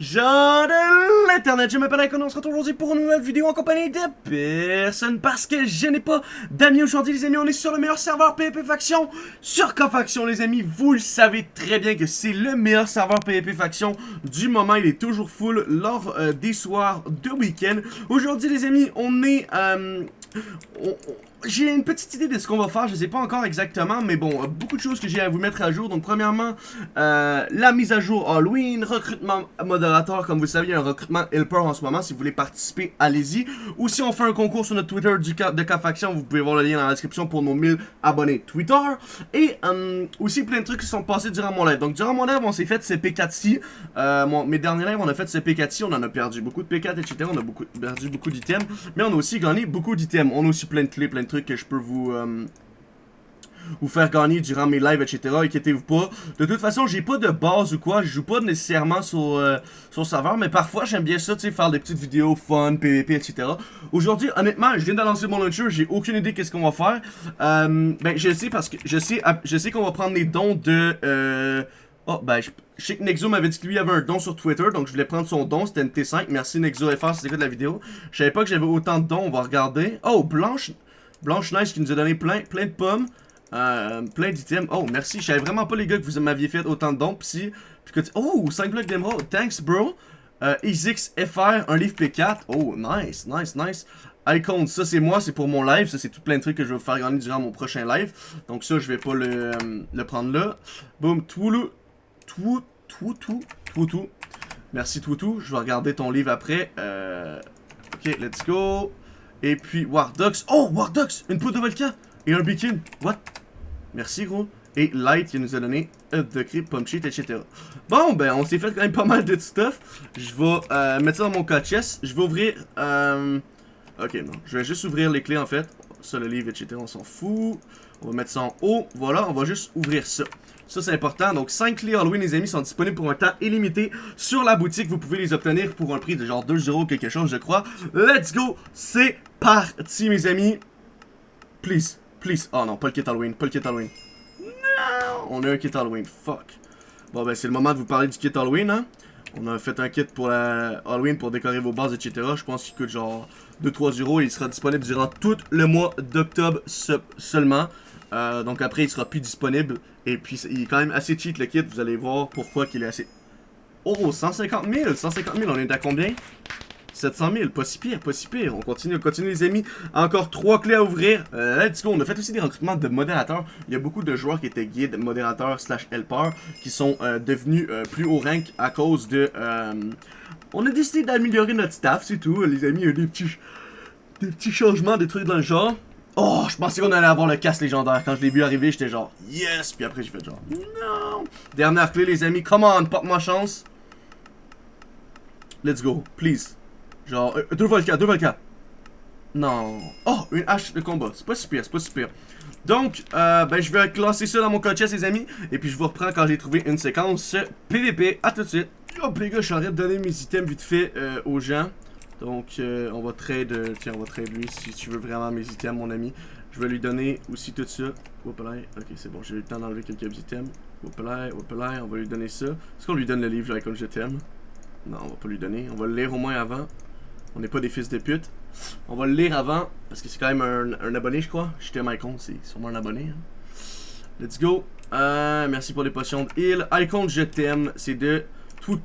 Jean de l'internet, je m'appelle Icon, on se retrouve aujourd'hui pour une nouvelle vidéo en compagnie de personne parce que je n'ai pas d'amis aujourd'hui les amis, on est sur le meilleur serveur PvP Faction sur K-Faction les amis, vous le savez très bien que c'est le meilleur serveur PvP Faction du moment, il est toujours full lors euh, des soirs de week-end. Aujourd'hui les amis, on est... Euh, on, j'ai une petite idée de ce qu'on va faire, je sais pas encore exactement, mais bon, beaucoup de choses que j'ai à vous mettre à jour. Donc premièrement, euh, la mise à jour Halloween, recrutement modérateur, comme vous savez, un recrutement helper en ce moment, si vous voulez participer, allez-y. Ou si on fait un concours sur notre Twitter de K-Faction, vous pouvez voir le lien dans la description pour nos 1000 abonnés Twitter. Et euh, aussi plein de trucs qui sont passés durant mon live. Donc durant mon live, on s'est fait CP4 euh, mes derniers lives, on a fait CP4 on en a perdu beaucoup de P4, etc. On a beaucoup, perdu beaucoup d'items, mais on a aussi gagné beaucoup d'items. On a aussi plein de clés, plein de trucs que je peux vous... Euh, vous faire gagner durant mes lives, etc. Inquiétez-vous pas. De toute façon, j'ai pas de base ou quoi. Je joue pas nécessairement sur, euh, sur serveur. Mais parfois, j'aime bien ça, tu sais, faire des petites vidéos fun, PvP, etc. Aujourd'hui, honnêtement, je viens de lancer mon launcher. J'ai aucune idée qu'est-ce qu'on va faire. Euh, ben, je sais parce que je sais, je sais qu'on va prendre les dons de... Euh, oh, ben, je, sais que Nexo m'avait dit que lui avait un don sur Twitter, donc je voulais prendre son don, c'était une T5. Merci Nexo FR si de la vidéo. Je savais pas que j'avais autant de dons, on va regarder. Oh, Blanche... Blanche Neige qui nous a donné plein, plein de pommes. Euh, plein d'items. Oh, merci. Je savais vraiment pas, les gars, que vous m'aviez fait autant de dons. Puis, que Oh, 5 blocs d'émeraude. Thanks, bro. Euh, un livre P4. Oh, nice, nice, nice. Icon, ça c'est moi, c'est pour mon live. Ça, c'est tout plein de trucs que je vais vous faire gagner durant mon prochain live. Donc, ça, je vais pas le, euh, prendre là. Boom, le. Tout, tout, tout, tout, tout. Merci, tout, tout. Je vais regarder ton livre après. Euh, ok, let's go. Et puis Wardox. Oh, Wardox Une peau de volcan Et un beacon. What? Merci, gros. Et Light qui nous a donné un de crypt, pump sheet, etc. Bon, ben, on s'est fait quand même pas mal de stuff. Je vais euh, mettre ça dans mon code chest. Je vais ouvrir... Euh... Ok, non. Je vais juste ouvrir les clés, en fait. Ça, le livre, etc. On s'en fout. On va mettre ça en haut. Voilà, on va juste ouvrir ça. Ça, c'est important. Donc, 5 clés Halloween, les amis, sont disponibles pour un temps illimité sur la boutique. Vous pouvez les obtenir pour un prix de genre 2 euros quelque chose, je crois. Let's go! C'est parti, mes amis. Please, please. Oh non, pas le kit Halloween, pas le kit Halloween. Non! On a un kit Halloween, fuck. Bon, ben, c'est le moment de vous parler du kit Halloween, hein. On a fait un kit pour la Halloween pour décorer vos bases, etc. Je pense qu'il coûte genre 2-3 euros. Il sera disponible durant tout le mois d'octobre seulement. Euh, donc après, il sera plus disponible. Et puis, il est quand même assez cheat le kit. Vous allez voir pourquoi qu'il est assez... Oh, 150 000! 150 000, on est à combien? 700 000, pas si pire, pas si pire. On continue, on continue les amis. Encore trois clés à ouvrir. Euh, let's go. On a fait aussi des recrutements de modérateurs. Il y a beaucoup de joueurs qui étaient guides, modérateurs slash helpers qui sont euh, devenus plus haut rank à cause de... on a décidé d'améliorer notre staff, c'est tout. Les amis, il y a des petits, des petits changements, des trucs dans le genre. Oh, je pensais qu'on allait avoir le casse légendaire. Quand je l'ai vu arriver, j'étais genre, yes. Puis après, j'ai fait genre, non. Dernière clé, les amis. Come on, porte-moi chance. Let's go, please. Genre, euh, deux volcans, deux volcans. Non. Oh, une hache de combat. C'est pas super, c'est pas super. Donc, euh, ben, je vais classer ça dans mon code les amis. Et puis, je vous reprends quand j'ai trouvé une séquence PVP. À tout de suite. Hop, les gars, je de donner mes items vite fait euh, aux gens. Donc, euh, on va trade, euh, tiens, on va trade lui si tu veux vraiment mes items, mon ami. Je vais lui donner aussi tout ça. Là, ok, c'est bon, j'ai eu le temps d'enlever quelques items. Là, hop là, on va lui donner ça. Est-ce qu'on lui donne le livre, comme je t'aime? Non, on va pas lui donner. On va le lire au moins avant. On n'est pas des fils de pute. On va le lire avant, parce que c'est quand même un, abonné, je crois. J'étais Icon, c'est sûrement un abonné. Hein. Let's go. Euh, merci pour les potions de heal. Icon, je t'aime. C'est de Twook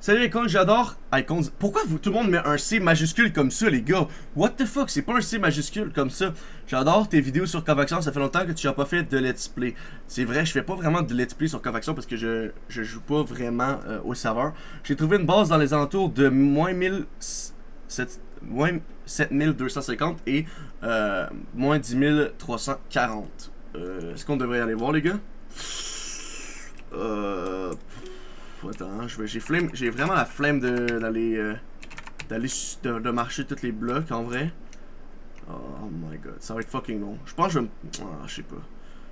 Salut Icons, j'adore Icons. Pourquoi tout le monde met un C majuscule comme ça, les gars? What the fuck? C'est pas un C majuscule comme ça. J'adore tes vidéos sur Covaction. Ça fait longtemps que tu n'as pas fait de let's play. C'est vrai, je fais pas vraiment de let's play sur Covaction parce que je, je joue pas vraiment euh, au serveur. J'ai trouvé une base dans les alentours de moins 1000... moins 7250 et euh, moins 10 340. Euh, Est-ce qu'on devrait aller voir, les gars? Euh attends, j'ai vraiment la flemme d'aller euh, d'aller de, marcher tous les blocs en vrai. Oh my god, ça va être fucking long. Je pense que je vais ah, je sais pas.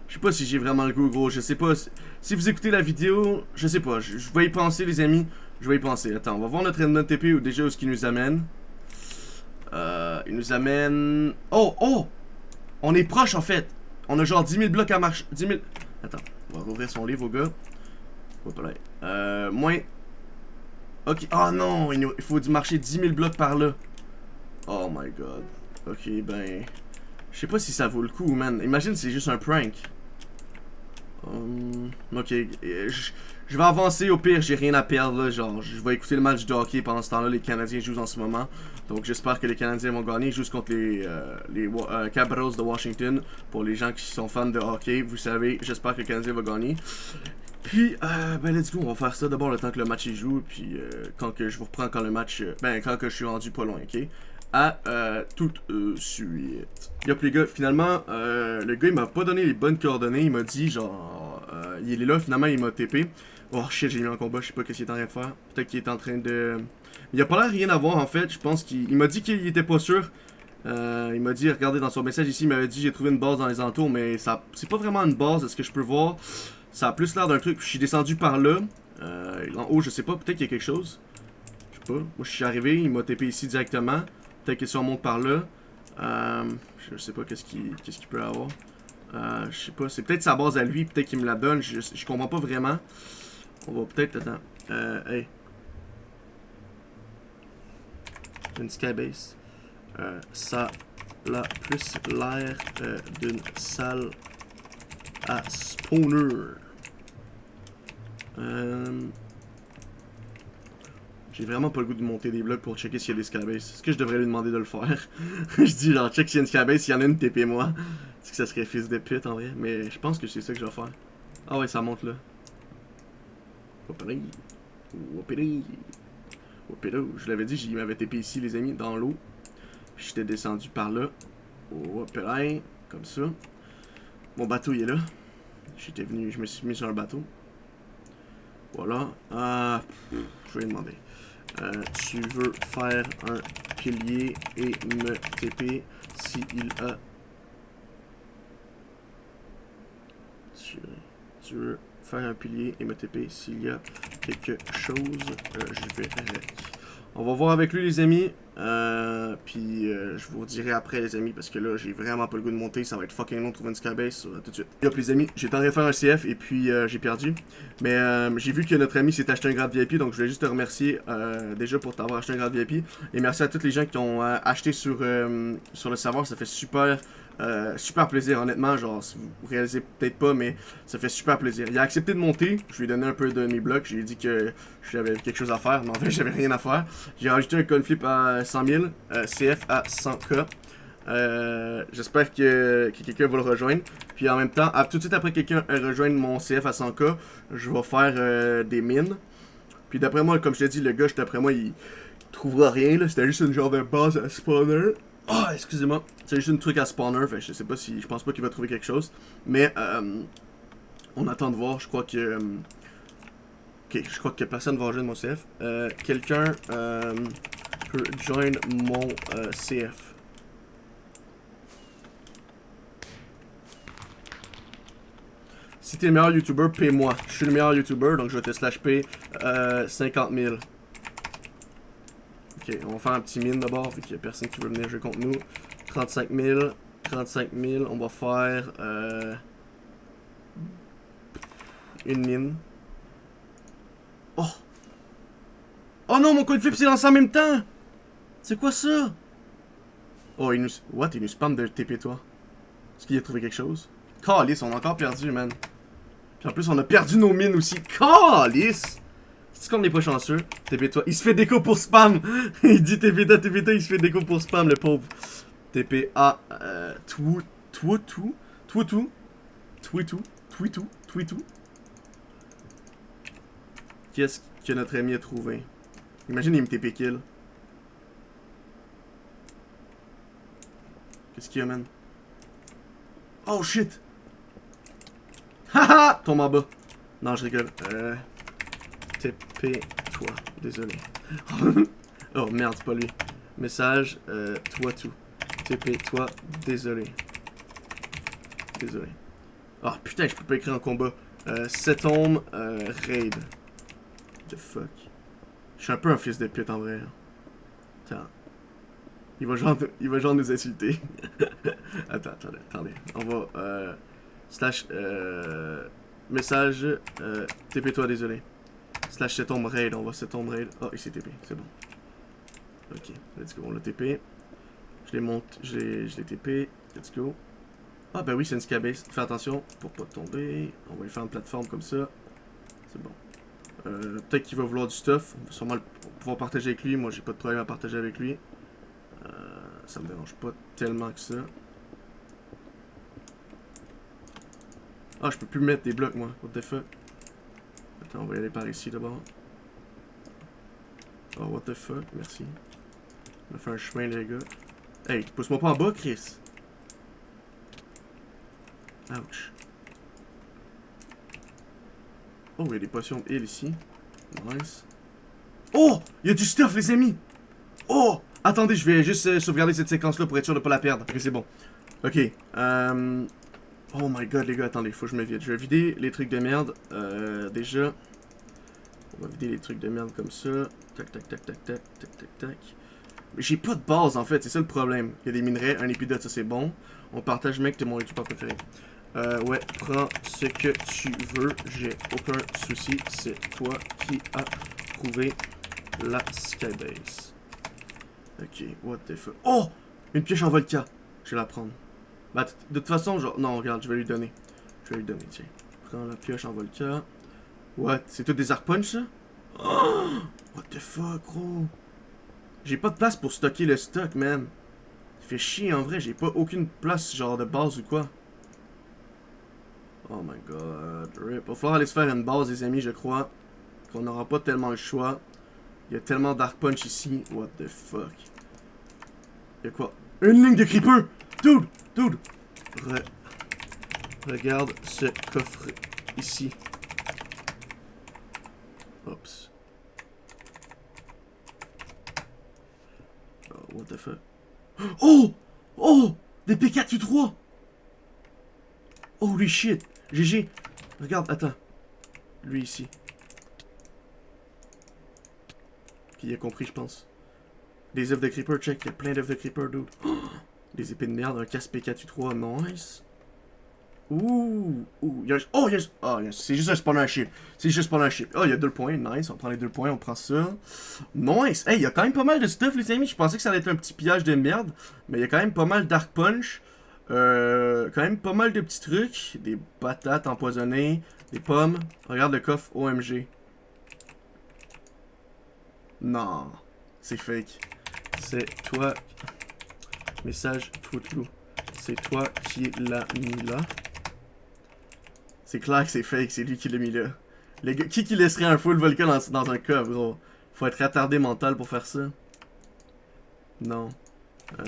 Je sais pas si j'ai vraiment le goût gros, je sais pas. Si vous écoutez la vidéo, je sais pas. Je, vais y penser les amis. Je vais y penser. Attends, on va voir notre endnote TP ou déjà où ce qu'il nous amène. Euh, il nous amène... Oh, oh! On est proche en fait. On a genre 10 000 blocs à marcher. 10 000... Attends, on va rouvrir son livre au gars. Euh, moins... Ok, oh non, il faut marcher 10 000 blocs par là. Oh my god. Ok, ben... Je sais pas si ça vaut le coup, man. Imagine c'est juste un prank. Um, ok, je, vais avancer au pire, j'ai rien à perdre genre je vais écouter le match de hockey pendant ce temps-là, les Canadiens jouent en ce moment, donc j'espère que les Canadiens vont gagner, ils contre les, euh, les euh, de Washington, pour les gens qui sont fans de hockey, vous savez, j'espère que les Canadiens vont gagner. Puis, euh, ben let's go, on va faire ça d'abord le temps que le match y joue, puis quand que je vous reprends quand le match, ben quand que je suis rendu pas loin, ok? à euh, tout de suite. Yop les gars, finalement, euh, le gars il m'a pas donné les bonnes coordonnées, il m'a dit genre, euh, il est là, finalement il m'a TP. Oh shit, j'ai mis en combat, je sais pas qu'est-ce qu'il est en train de faire. Peut-être qu'il est en train de... Il a pas l'air rien à voir en fait, je pense qu'il m'a dit qu'il était pas sûr. Euh, il m'a dit, regardez dans son message ici, il m'avait dit j'ai trouvé une base dans les entours, mais ça c'est pas vraiment une base, est-ce que je peux voir. Ça a plus l'air d'un truc, je suis descendu par là. Euh, en haut, je sais pas, peut-être qu'il y a quelque chose. Je sais pas, moi je suis arrivé, il m'a TP ici directement. Peut-être que si on monte par là, euh, je sais pas qu'est-ce qu'il qu peut avoir. Euh, je sais pas, c'est peut-être sa base à lui, peut-être qu'il me la donne, je, comprends pas vraiment. On va peut-être, attends, euh, hey. Une skybase. Euh, ça a plus l'air d'une salle à spawner. Euh... J'ai vraiment pas le goût de monter des blocs pour checker s'il y a des skybases. Est-ce que je devrais lui demander de le faire? je dis genre, check s'il y a une skybase, s'il y en a une, TP moi. Est-ce que ça serait fils de pute en vrai? Mais je pense que c'est ça que je vais faire. Ah ouais, ça monte là. Opéré. Opéré. Je l'avais dit, il m'avait TP ici, les amis, dans l'eau. J'étais descendu par là. Opéré. Comme ça. Mon bateau, il est là. J'étais venu, je me suis mis sur un bateau. Voilà. Ah, je vais demander. Euh, tu veux faire un pilier et me TP s'il a... Tu, tu, veux faire un pilier et me TP s'il y a quelque chose, euh, je vais On va voir avec lui les amis. Euh, puis euh, je vous dirai après les amis parce que là j'ai vraiment pas le goût de monter, ça va être fucking long de trouver une skybase tout de suite. Hop les amis, j'ai tenté de faire un CF et puis euh, j'ai perdu. Mais euh, j'ai vu que notre ami s'est acheté un grade VIP donc je voulais juste te remercier déjà pour t'avoir acheté un grade VIP. Et merci à tous les gens qui ont acheté sur, sur le serveur, ça fait super euh, super plaisir, honnêtement, genre, si vous réalisez peut-être pas, mais ça fait super plaisir. Il a accepté de monter, je lui ai donné un peu de mes blocs, j'ai dit que j'avais quelque chose à faire, mais en fait, j'avais rien à faire. J'ai rajouté un conflip à 100 000, euh, CF à 100k. Euh, J'espère que, que quelqu'un va le rejoindre. Puis en même temps, tout de suite après quelqu'un rejoindre mon CF à 100k, je vais faire euh, des mines. Puis d'après moi, comme je t'ai dit, le gars, d'après moi, il trouvera rien. C'était juste une genre de base à spawner. Oh, excusez-moi. C'est juste un truc à spawner, fait je sais pas si... Je pense pas qu'il va trouver quelque chose. Mais, euh, on attend de voir, je crois que... Euh, ok, je crois que personne va rejoindre mon CF. Euh, Quelqu'un peut join mon CF. Si t'es le meilleur YouTuber, paie-moi. Je suis le meilleur YouTuber, donc je vais te slash pay euh, 50 000. Ok, on va faire un petit mine d'abord, vu qu'il n'y a personne qui veut venir jouer contre nous. 35 000, 35 000, on va faire euh, une mine. Oh! Oh non, mon coin de flip s'est lancé en même temps! C'est quoi ça? Oh, il nous... What? Il nous spam de TP toi. Est-ce qu'il a trouvé quelque chose? Calice, on a encore perdu, man. Puis en plus, on a perdu nos mines aussi. Calice! C'est qu'on n'est pas chanceux. TP toi. Il se fait déco pour spam. il dit TP toi, TP toi, il se fait déco pour spam, le pauvre. TP A. Euh. Tout. Tout. Tout. Tout. Tout. Tout. Tout. Tout. Tout. Tout. Qu'est-ce que notre ami a trouvé? Imagine, il me TP kill. Qu'est-ce qu'il y a, man? Oh shit! Haha! Tombe en bas. Non, je rigole. Euh. TP-toi. Désolé. oh merde, pas lui. Message, euh, toi tout. TP-toi, désolé. Désolé. Oh putain, je peux pas écrire en combat. Euh, Setom, euh, raid. The fuck. Je suis un peu un fils de pute en vrai. Attends. Il va genre, il va genre nous insulter. attends, attendez, attendez. On va, euh, slash, euh, message, TP-toi, désolé. Slash set home raid, on va set home raid. Ah, il s'est TP, c'est bon. Ok, let's go, on l'a TP. Je l'ai monté, je l'ai TP, let's go. Ah ben oui, c'est une skybase. Fais attention pour pas tomber. On va lui faire une plateforme comme ça. C'est bon. Euh, Peut-être qu'il va vouloir du stuff. On va sûrement pouvoir partager avec lui. Moi, j'ai pas de problème à partager avec lui. Euh, ça me dérange pas tellement que ça. Ah, je peux plus mettre des blocs, moi. What the fuck? Attends, on va y aller par ici, d'abord. Oh, what the fuck? Merci. On va faire un chemin, les gars. Hey, pousse-moi pas en bas, Chris. Ouch. Oh, il y a des potions de heal ici. Nice. Oh! Il y a du stuff, les amis! Oh! Attendez, je vais juste euh, sauvegarder cette séquence-là pour être sûr de pas la perdre. Ok, c'est bon. Ok. Euh... Oh my god, les gars, attendez, faut que je me vide. Je vais vider les trucs de merde. Euh, déjà. On va vider les trucs de merde comme ça. Tac, tac, tac, tac, tac, tac, tac, tac. J'ai pas de base, en fait, c'est ça le problème. Il y a des minerais, un épidote, ça c'est bon. On partage, mec, t'es mon youtubeur préféré. Euh, ouais, prends ce que tu veux, j'ai aucun souci. C'est toi qui as trouvé la skybase. Ok, what the fuck. Oh! Une pioche en volca. Je vais la prendre. Bah, de toute façon, genre... Non, regarde, je vais lui donner. Je vais lui donner, tiens. Prends la pioche en volca. What? C'est tout des arc punch, ça? Oh! What the fuck, gros? J'ai pas de place pour stocker le stock, man. Ça fait chier, en vrai. J'ai pas aucune place, genre, de base ou quoi. Oh my god, rip. Va falloir aller se faire une base, les amis, je crois. Qu'on n'aura pas tellement le choix. Il y a tellement d'arc punch ici. What the fuck? Il y a quoi? Une ligne de creeper! Dude! Dude! Regarde ce coffre ici. Oups. Oh, what the fuck? Oh! Oh! Des P4U3! Holy shit! GG. Regarde, attends. Lui ici. Qui a compris, je pense. Des œufs de creeper, check. Il y a plein d'œufs de creeper, dude. des épées de merde, un casse P4U3, nice. Ouh, ouh, y a, oh, yes, oh, yes, c'est juste un spawner ship. C'est juste un ship. Oh, il y a deux points, nice, on prend les deux points, on prend ça. Nice, hey, il y a quand même pas mal de stuff, les amis. Je pensais que ça allait être un petit pillage de merde, mais il y a quand même pas mal d'arc punch. Euh, quand même pas mal de petits trucs. Des patates empoisonnées, des pommes. Regarde le coffre OMG. Non, c'est fake. C'est toi. Message tout C'est toi qui l'as mis là. C'est clair que c'est fake, c'est lui qui l'a mis là. Les gars, qui qui laisserait un full volcan dans, dans un coffre, gros? Faut être attardé mental pour faire ça. Non. Euh,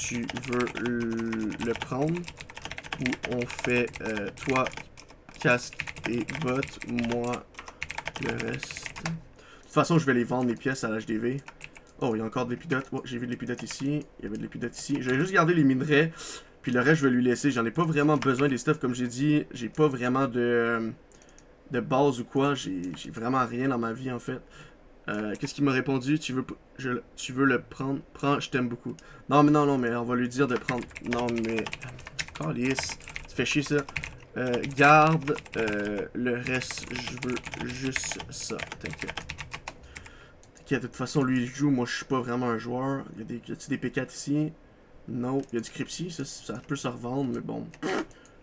tu veux le prendre? Ou on fait euh, toi casque et botte, moi le reste? De toute façon, je vais les vendre mes pièces à l'HDV. Oh, il y a encore de l'épidote. Oh, j'ai vu de l'épidote ici. Il y avait de l'épidote ici. Je vais juste garder les minerais. Puis le reste, je vais lui laisser. J'en ai pas vraiment besoin des stuff, comme j'ai dit. J'ai pas vraiment de, de base ou quoi. J'ai vraiment rien dans ma vie, en fait. Euh, qu'est-ce qu'il m'a répondu? Tu veux, tu veux le prendre? Prends, je t'aime beaucoup. Non, mais non, non, mais on va lui dire de prendre. Non, mais. Calice. Ça fait chier ça. Euh, garde euh, le reste. Je veux juste ça. T'inquiète. De toute façon, lui, il joue. Moi, je suis pas vraiment un joueur. Il y a des, des P4 ici? Non. Il y a du Crypsy. Ça, ça peut se revendre, mais bon.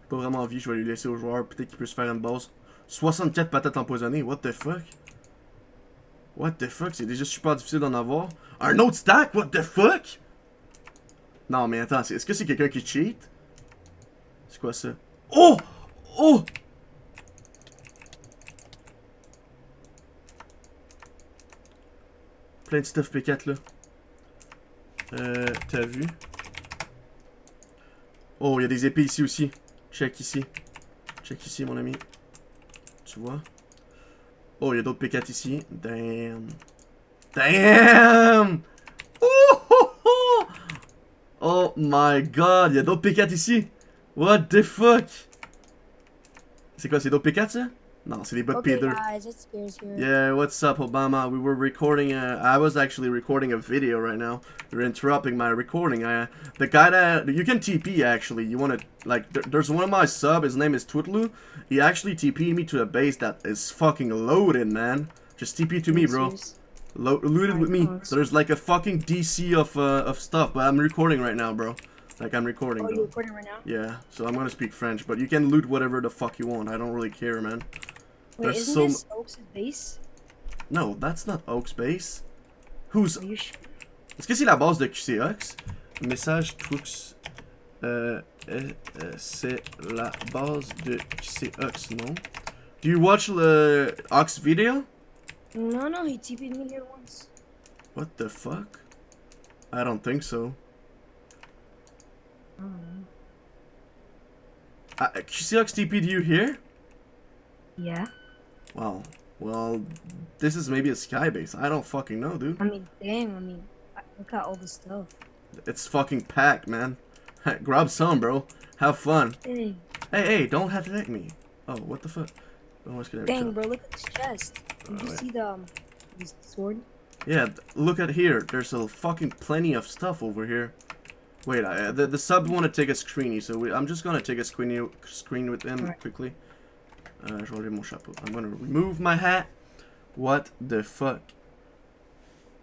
pas vraiment envie. Je vais lui laisser au joueur. Peut-être qu'il peut se faire une base. 64 patates empoisonnées. What the fuck? What the fuck? C'est déjà super difficile d'en avoir. Un autre stack? What the fuck? Non, mais attends, est-ce que c'est quelqu'un qui cheat? C'est quoi ça? Oh! Oh! Plein de stuff P4 là. Euh, t'as vu? Oh, il y a des épées ici aussi. Check ici. Check ici, mon ami. Tu vois? Oh, il y a d'autres P4 ici. Damn. Damn! Oh, oh, oh! oh my god, il y a d'autres P4 ici. What the fuck? C'est quoi, c'est d'autres P4 ça? No, c'est des bots okay, Peter. guys, it's here. Yeah, what's up, Obama? We were recording. Uh, I was actually recording a video right now. You're interrupting my recording. I, the guy that you can TP actually. You want to like? There, there's one of my sub. His name is Twitlu. He actually TP'd me to a base that is fucking loaded, man. Just TP to me, bro. Lo loot it with me. There's like a fucking DC of uh, of stuff, but I'm recording right now, bro. Like I'm recording. Oh, you're recording right now? Yeah, so I'm gonna speak French, but you can loot whatever the fuck you want. I don't really care, man. Wait, There's isn't so this Oaks' base? No, that's not Oak's base. Who's? Est-ce que c'est la base de QCOX? Message Trux. Euh, euh, euh, c'est la base de QCOX, non? Do you watch the Ox video? No, no, he TP'd me here once. What the fuck? I don't think so. I don't know. Uh, QCOX TP'd you here? Yeah? Wow. Well, this is maybe a sky base. I don't fucking know, dude. I mean, damn, I mean, look at all the stuff. It's fucking packed, man. Grab some, bro. Have fun. Dang, Hey, hey, don't have to attack me. Oh, what the fuck? Oh, dang, bro, look at this chest. Did you Alright. see the, um, this sword? Yeah, look at here. There's a fucking plenty of stuff over here. Wait, I, the, the sub want to take a screeny, so we, I'm just gonna take a screeny, screen with him Alright. quickly. Uh, je vais enlever mon chapeau. I'm gonna remove my hat. What the fuck?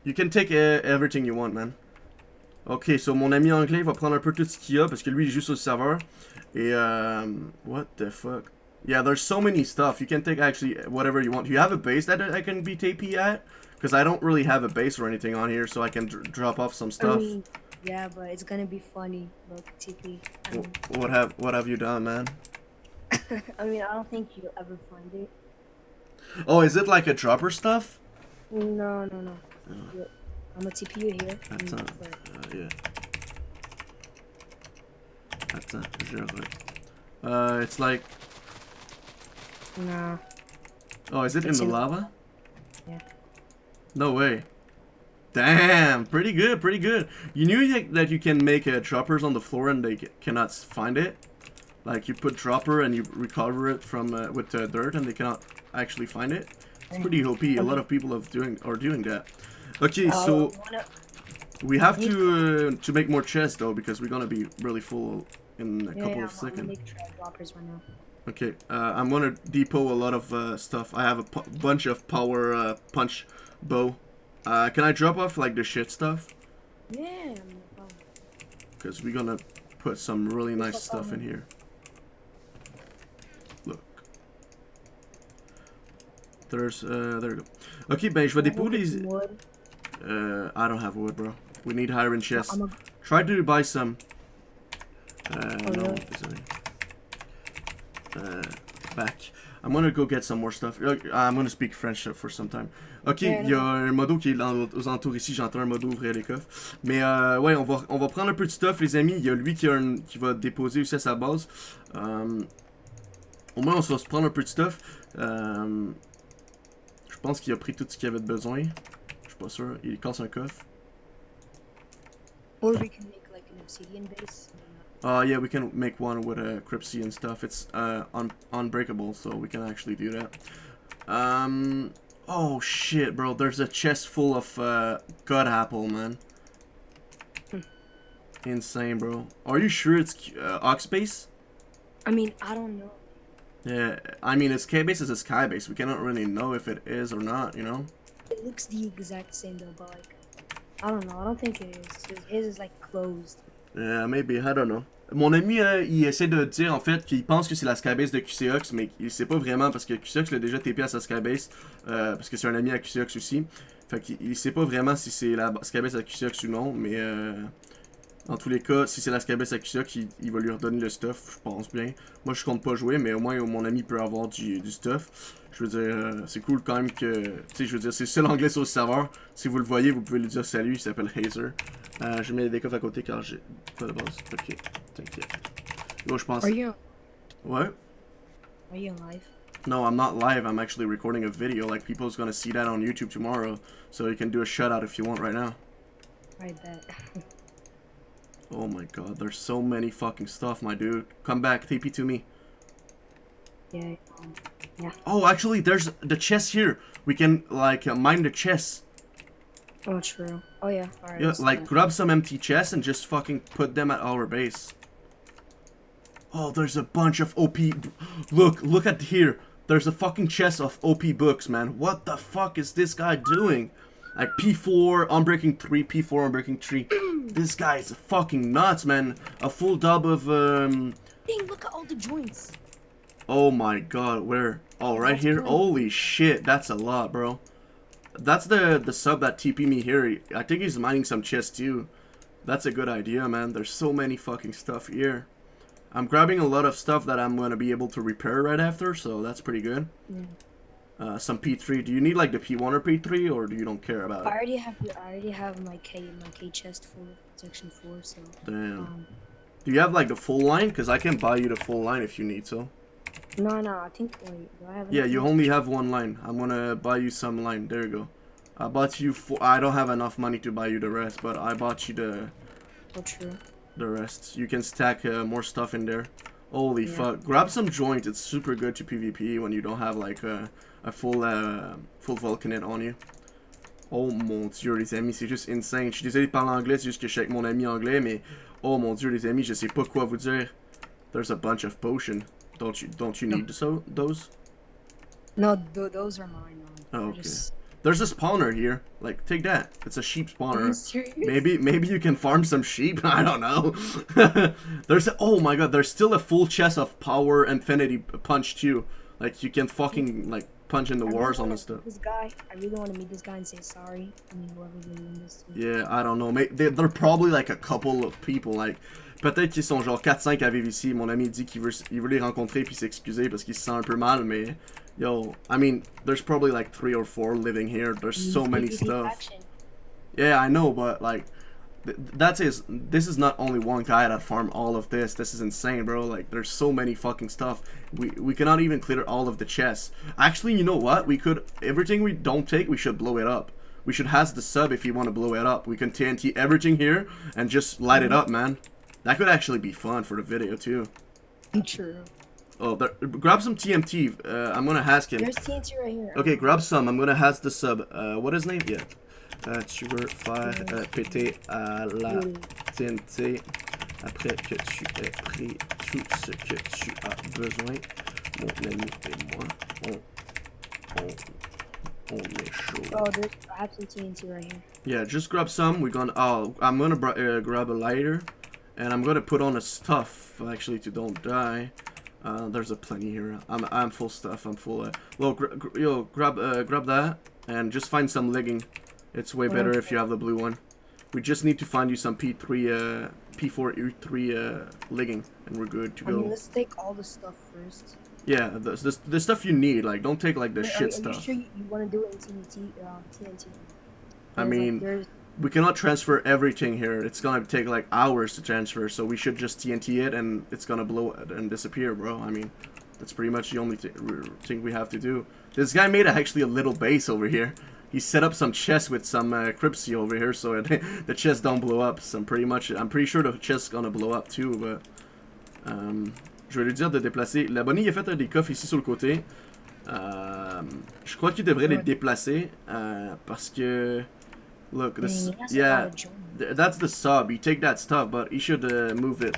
You can take uh, everything you want, man. Ok, so mon ami anglais va prendre un peu tout ce qu'il y a parce que lui il est juste au serveur. Et um, what the fuck? Yeah, there's so many stuff. You can take actually whatever you want. Do you have a base that I can be TP at? Because I don't really have a base or anything on here, so I can dr drop off some stuff. yeah, but it's gonna be funny. Look, TP. I mean, what have what have you done, man? I mean, I don't think you'll ever find it. Oh, is it like a dropper stuff? No, no, no. Look, I'm gonna TP here. That's for- Uh, yeah. Attends, je re- Uh, it's like. Nah. Oh, is it in the lava? Yeah. No way. Damn, pretty good, pretty good. You knew that- that you can make uh, droppers on the floor and they ca- cannot find it? Like you put dropper and you recover it from uh, with uh, dirt and they cannot actually find it? It's pretty OP. A lot of people have doing are doing that. Okay, Uh, so we have to uh, to make more chests though because we're gonna be really full in a yeah, couple yeah, of I'm, I'm gonna seconds. make trap droppers right now. Okay, uh, I'm gonna depot a lot of uh, stuff. I have a bunch of power uh, punch bow. Uh, can I drop off like the shit stuff? Yeah. Because we're gonna put some really nice stuff in um, here. There's, uh, there we go. Ok, ben je vais déposer les... wood? Uh, I don't have wood, bro. We need iron chests. A, Try to buy some. Uh, Oh, no, really? désolé. Uh, back. I'm gonna go get some more stuff. I'm gonna speak French for some time. Ok, Yeah, il y a un modo qui est dans- aux alentours ici. J'entends un modo ouvrir les coffres. Mais euh, ouais, on va, on va prendre un peu de stuff, les amis. Il y a lui qui, a un- qui va déposer aussi à sa base. Euh, au moins, on va se prendre un peu de stuff. Euh, pense qu'il a pris tout ce qu'il avait besoin. Je suis pas sûr. Il casse un coffre. or we can make like an obsidian base. Uh, yeah, we can make one with a Cryptsy and stuff. It's uh un unbreakable, so we can actually do that. Um, oh shit, bro. There's a chest full of uh, God apple, man. Hmm. Insane, bro. Are you sure it's uh, Oxbase? I mean, I don't know. Yeah, I mean, it's K-base is a sky base. We cannot really know if it is or not, you know? It looks the exact same though, but like, I don't know. I don't think it is. His- His is like closed. Yeah, maybe, I don't know. Mon ami, euh, il essaie de dire en fait qu'il pense que c'est la skybase de QCX, mais il sait pas vraiment parce que QCX l'a déjà TP à sa skybase, euh, parce que c'est un ami à QCX aussi. Fait qu'il il sait pas vraiment si c'est la skybase à QCX ou non, mais euh, dans tous les cas, si c'est la skybase à QCX, il, va lui redonner le stuff, je pense bien. Moi, je compte pas jouer, mais au moins mon ami peut avoir du, du stuff. Je veux dire, euh, c'est cool quand même que, tu sais, je veux dire, c'est le seul anglais sur le serveur. Si vous le voyez, vous pouvez lui dire salut, il s'appelle Hazer. Euh, je mets des coffres à côté car j'ai pas de base. Ok, t'inquiète. Yo, je pense. Are you? What? Are you alive? No, I'm not live. I'm actually recording a video. Like, people's gonna see that on YouTube tomorrow. So you can do a shutout if you want right now. I bet. Oh my god, there's so many fucking stuff, my dude. Come back, TP to me. yeah. Yeah. Oh, actually, there's the chest here. We can, like, uh, mine the chest. Oh, true. Oh yeah. Right. Yeah, like, that. grab some empty chests and just fucking put them at our base. Oh, there's a bunch of OP. Look, look at here. there's a fucking chest of OP books, man. What the fuck is this guy doing? Like P4, Unbreaking 3, P4, Unbreaking 3. This guy is fucking nuts, man. A full dub of, um... Dang, look at all the joints. Oh my god, where? Oh, right here? Holy shit, that's a lot, bro. That's the the sub that TP me here. I think he's mining some chests too. That's a good idea, man. There's so many fucking stuff here. I'm grabbing a lot of stuff that I'm going to be able to repair right after, so that's pretty good. Yeah. Uh, some P3. Do you need like the P1 or P3, or do you don't care about I it? already have I already have my K my K chest full of protection four, so Damn. um Do you have like the full line? Because I can buy you the full line if you need so. no no I think wait do I have Yeah, you only have one line. I'm gonna buy you some line. There you go. I bought you four. I don't have enough money to buy you the rest, but I bought you the Oh true. the rest. You can stack uh, more stuff in there. Holy Yeah. fuck! Grab some joint. It's super good to PvP when you don't have like a, a full uh, full Vulcanite on you. Oh mon dieu les amis, c'est juste insane. Je suis désolé de parler anglais, c'est juste que je suis avec mon ami anglais, mais oh mon dieu les amis, je sais pas quoi vous dire. There's a bunch of potion. Don't you don't you No. need so those? No, th those are mine. Oh, okay. just- There's a spawner here. Like take that. It's a sheep spawner. Maybe maybe you can farm some sheep. I don't know. there's a, oh my god. There's still a full chest of power infinity punch too. Like you can fucking like punch in the I really wars on and stuff. This guy, I really want to meet this guy and say sorry. I mean, this. Yeah, I don't know. May they, they're probably like a couple of people. Like peut-être qu'ils sont genre 4-5 à vivre ici. Mon ami dit qu'il veut il veut les rencontrer puis s'excuser parce qu'il se sent un peu mal. Mais yo, I mean, there's probably like three or four living here. There's so many stuff. Yeah, I know, but like, th- that's is this is not only one guy that farmed all of this. This is insane, bro. Like, there's so many fucking stuff. We we cannot even clear all of the chests. Actually, you know what? We could everything we don't take, we should blow it up. We should has the sub if you want to blow it up. We can TNT everything here and just light it up, man. That could actually be fun for the video too. True. Oh, there, grab some TMT. Uh, I'm gonna ask him. There's TNT right here. Ok, grab some. I'm gonna has the sub. Uh, what is his name? Yeah. Euh, tu veux faire euh, péter à la TNT après que tu aies pris tout ce que tu as besoin. Mon ami et moi, on, on, on est chaud. Oh, there's have some TNT right here. Yeah, just grab some. We're gonna. Oh, I'm gonna uh, grab a lighter, and I'm gonna put on a stuff actually to don't die. Uh, there's a plenty here. I'm I'm full stuff. I'm full. Uh, well, gr- gr- yo, grab uh, grab that, and just find some legging. It's way better if you have the blue one. We just need to find you some P3, uh, P4, E3 uh, legging, and we're good to go. I mean, let's take all the stuff first. Yeah, the, the, the stuff you need. Like, don't take like the Wait, are, shit are you stuff. sure you, you want to do it in TNT? Um, TNT. I There's, like, mean, there's we cannot transfer everything here. It's gonna take like hours to transfer, so we should just TNT it and it's gonna blow it and disappear, bro. I mean, that's pretty much the only thing we have to do. This guy made actually a little base over here. He set up some chests with some uh, Cripsy over here, so it, the chests don't blow up. So I'm pretty much, I'm pretty sure the chest's gonna blow up too, but um, je vais lui dire de déplacer. L'abonné il a fait des coffres ici sur le côté. Euh, je crois qu'il devrait les déplacer euh, parce que look, this yeah. Th- That's the sub. You take that stuff, but you should uh, move it.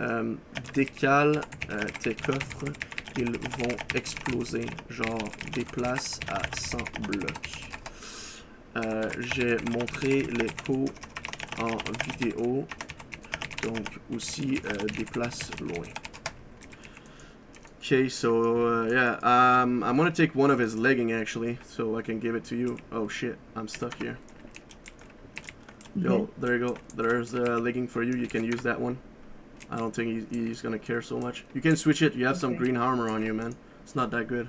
Um, décale euh, tes coffres. Ils vont exploser. Genre, déplace à 100 blocs. Euh, J'ai montré les pots en vidéo. Donc, aussi, euh, déplace loin. Okay, so, uh, yeah, um, I'm gonna take one of his legging, actually, so I can give it to you. Oh, shit, I'm stuck here. Yo, there you go. There's a legging for you. You can use that one. I don't think he's, he's gonna care so much. You can switch it. You have some green armor on you, man. It's not that good.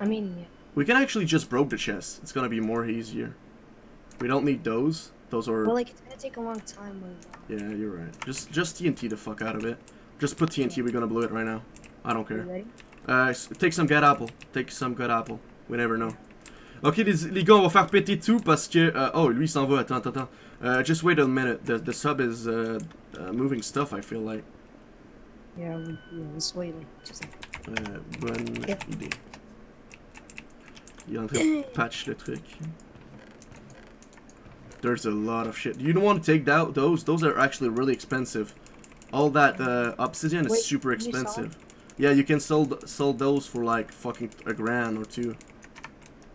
I mean. We can actually just broke the chest. It's gonna be more easier. We don't need those. Those are. Well, like it's gonna take a long time with. Yeah, you're right. Just just TNT the fuck out of it. Just put TNT. We're gonna blow it right now. I don't care. Uh, take some good apple. Take some good apple. We never know. Ok, les, les gars, on va faire péter tout parce que. euh, oh, lui, il s'en va. Attends, attends, attends. Uh, just wait a minute. The, the sub is uh, uh, moving stuff, I feel like. Yeah, we, yeah. Wait. Just like, Euh, bonne Yeah. idée. Il est en train de patch le truc. There's a lot of shit. You don't want to take that, those. Those are actually really expensive. All that uh, obsidian is Wait, super you expensive. Yeah, you can sell sell those for like fucking a grand or two.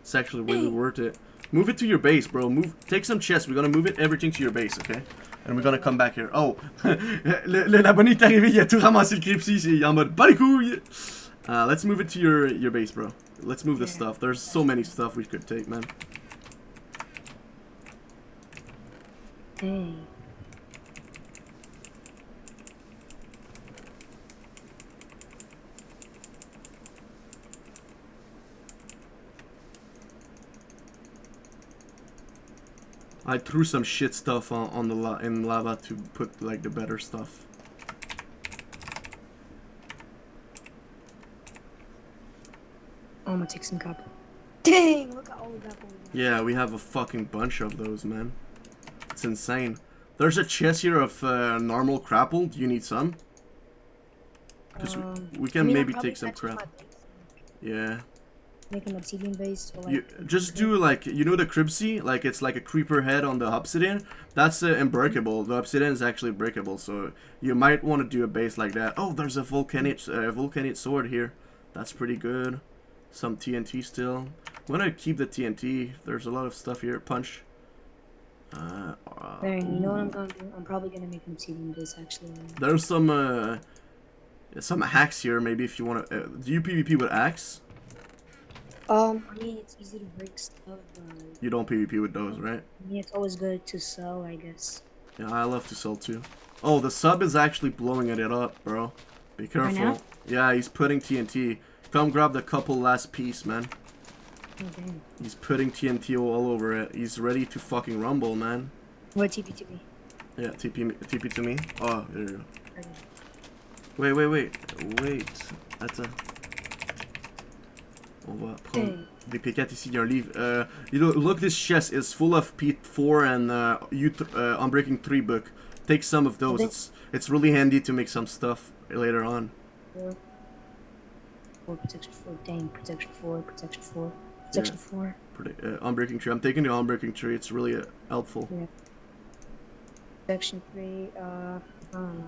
It's actually really worth it. Move it to your base, bro. Move. Take some chests. We're gonna move it everything to your base, okay? And we're gonna come back here. Oh, l'abonné est arrivé, il a tout ramassé le Cripsy, il est en mode pas les couilles. Uh, let's move it to your your base, bro. Let's move the stuff. There's so many stuff we could take, man. Hey. I threw some shit stuff on, on the la in lava to put like the better stuff. Oh, I'm gonna take some copper. Dang! Look at all we. Yeah, we have a fucking bunch of those, man. It's insane. There's a chest here of uh, normal crapple. Do you need some? Because Um, we I can I'll maybe take some crap. Yeah. Make an obsidian base. Or like You just do like you know the Cribsy, like it's like a creeper head on the obsidian. That's uh, unbreakable. The obsidian is actually breakable, so you might want to do a base like that. Oh, there's a volcanic uh, volcanic sword here. That's pretty good. Some TNT still. I'm gonna keep the TNT. There's a lot of stuff here. Punch. Uh, uh, There, you know what I'm gonna do? I'm probably gonna make an obsidian base actually. There's some uh, some hacks here. Maybe if you want to. Uh, do you PvP with axe? Um, I mean it's easy to break stuff, but You don't PvP with those, right? I mean it's always good to sell, I guess. Yeah, I love to sell too. Oh, the sub is actually blowing it up, bro. Be careful. now? Yeah, he's putting TNT. Come grab the couple last piece, man. Oh damn. He's putting TNT all over it. He's ready to fucking rumble, man. What TP to me? Yeah, TP, TP to me. Oh, there you go. Okay. Wait, wait, wait. Wait. Attends. On va prendre des P4 ici. Il y a un livre. Uh, you know, look, this chest is full of P4 and uh, you uh, Unbreaking 3 book. Take some of those. It's it's really handy to make some stuff later on. Four. Four protection four. Dang, protection four, protection four, protection four. Pretty, uh, Unbreaking 3. I'm taking the Unbreaking 3. It's really uh, helpful. Protection three, uh, I don't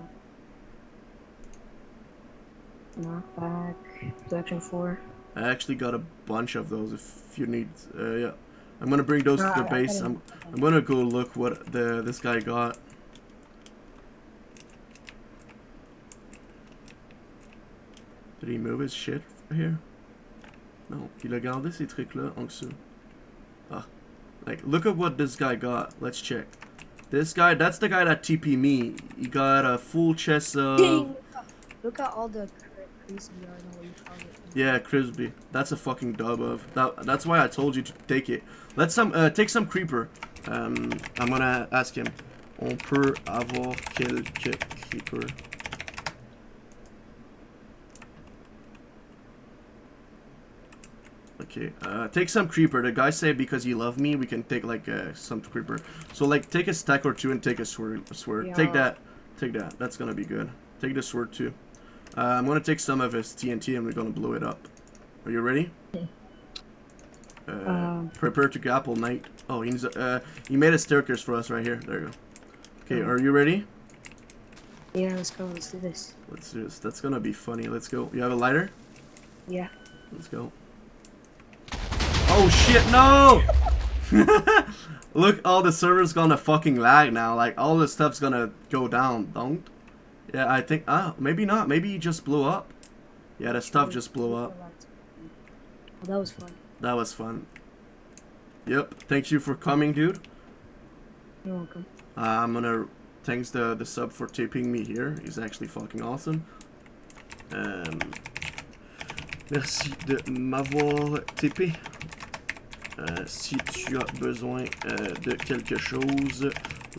know. Knockback, protection four. I actually got a bunch of those if you need. Uh, yeah. I'm gonna bring those No, to the I- base. I'm I'm gonna go look what the this guy got. Did he move his shit here? No, il a gardé ces trucs là en dessous. Ah, like look at what this guy got. Let's check. This guy, that's the guy that TP me. He got a full chest of. Look at all the crease we are know what you call it. Yeah, Crisby. That's a fucking dub of. That, that's why I told you to take it. Let's some uh, take some creeper. Um, I'm gonna ask him. On peut avoir quelques creeper. Okay, uh, take some creeper. The guy said because you love me, we can take like uh, some creeper. So like take a stack or two and take a sword. sword. Take that. Take that. That's gonna be good. Take the sword too. Uh, I'm gonna take some of his TNT and we're gonna blow it up. Are you ready? Uh, Um. prepare to grapple, knight. Oh, he needs a, uh, he made a staircase for us right here. There you go. Okay, Oh. are you ready? Yeah, let's go. Let's do this. Let's do this. That's gonna be funny. Let's go. You have a lighter? Yeah. Let's go. Oh shit, no! Look, all the server's gonna fucking lag now. Like, all the stuff's gonna go down, don't? Yeah, I think, ah, maybe not. Maybe he just blew up. Yeah, the stuff just blew up. Oh, that was fun. That was fun. Yep, thank you for coming, dude. You're welcome. Uh, I'm gonna thanks the the sub for tipping me here. He's actually fucking awesome. Um, merci de m'avoir tippé. Euh, si tu as besoin euh, de quelque chose,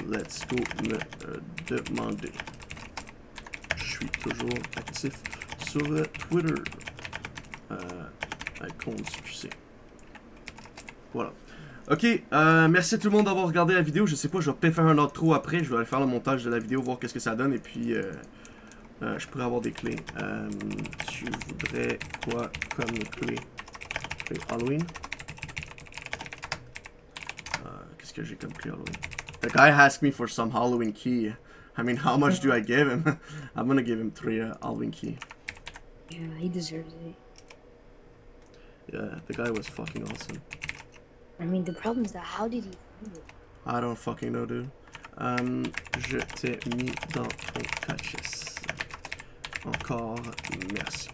let's go me euh, demander. Suis toujours actif sur euh, Twitter. Euh, à compte succès. Voilà. Ok, euh, merci à tout le monde d'avoir regardé la vidéo. Je sais pas, je vais peut-être faire un outro après. Je vais aller faire le montage de la vidéo, voir qu'est-ce que ça donne. Et puis, euh, je pourrais avoir des clés. Tu voudrais quoi comme clé? Clé Halloween? Qu'est-ce que j'ai comme clé Halloween? The guy asked me for some Halloween key. I mean, how much do I give him? I'm gonna give him three uh, Halloween key. Yeah, he deserves it. Yeah, the guy was fucking awesome. I mean, the problem is that how did he find it? I don't fucking know, dude. Euh, je t'ai mis dans ton caches. Encore merci.